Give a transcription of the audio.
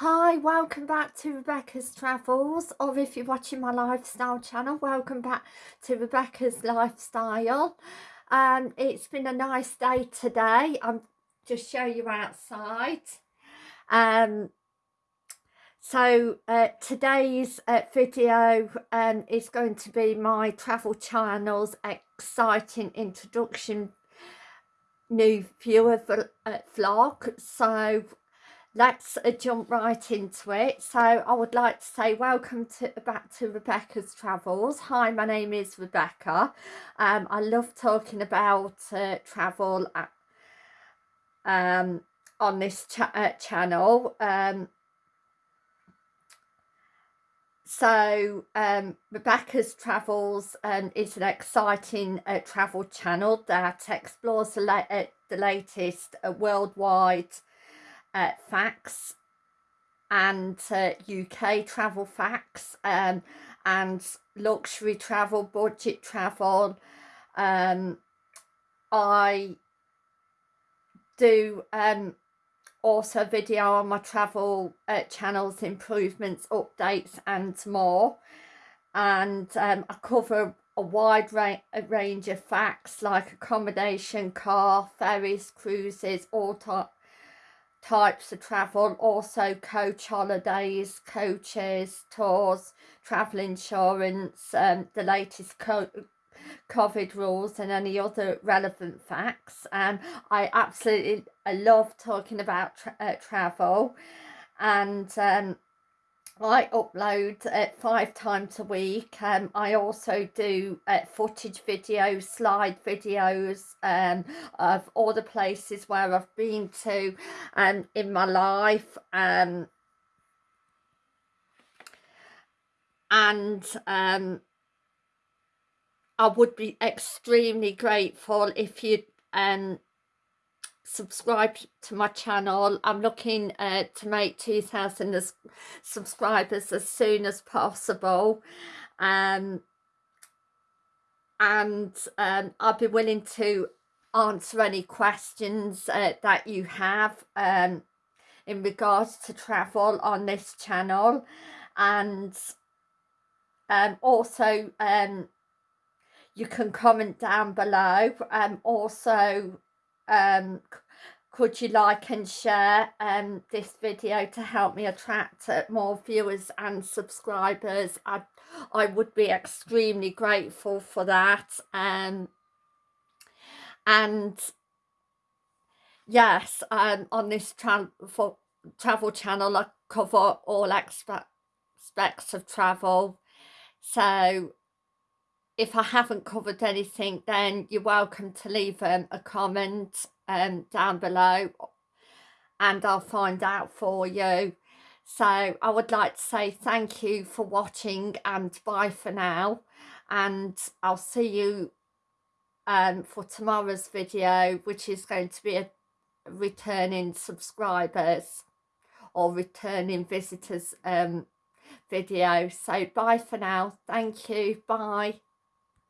Hi, welcome back to Rebecca's Travels, or if you're watching my lifestyle channel, welcome back to Rebecca's Lifestyle. Um, it's been a nice day today. I'm just show you outside. Um, so uh, today's uh, video um, is going to be my travel channel's exciting introduction new viewer uh, vlog. So let's uh, jump right into it. So I would like to say welcome to back to Rebecca's Travels. Hi, my name is Rebecca. Um, I love talking about uh, travel at, um, on this cha uh, channel. Um, so um, Rebecca's Travels um, is an exciting uh, travel channel that explores the, la uh, the latest uh, worldwide uh, facts and UK uh, travel facts um, and luxury travel, budget travel. Um, I do um, also video on my travel uh, channels, improvements, updates and more. And um, I cover a wide ra range of facts like accommodation, car, ferries, cruises, all types of travel, also coach holidays, coaches, tours, travel insurance, um, the latest co COVID rules and any other relevant facts. Um, I absolutely love talking about tra uh, travel and um, I upload uh, five times a week. Um, I also do uh, footage videos, slide videos um, of all the places where I've been to um, in my life. Um, and um, I would be extremely grateful if you um, subscribe to my channel. I'm looking uh, to make 2000 subscribers as soon as possible. Um, and um, i'll be willing to answer any questions uh, that you have um, in regards to travel on this channel. And um, also um, you can comment down below. Um, also um, could you like and share um, this video to help me attract uh, more viewers and subscribers? I, I would be extremely grateful for that um, and yes um, on this tra travel channel I cover all aspects of travel. So if I haven't covered anything, then you're welcome to leave um, a comment um, down below and I'll find out for you. So I would like to say thank you for watching and bye for now. And I'll see you um, for tomorrow's video, which is going to be a returning subscribers or returning visitors um, video. So bye for now. Thank you. Bye.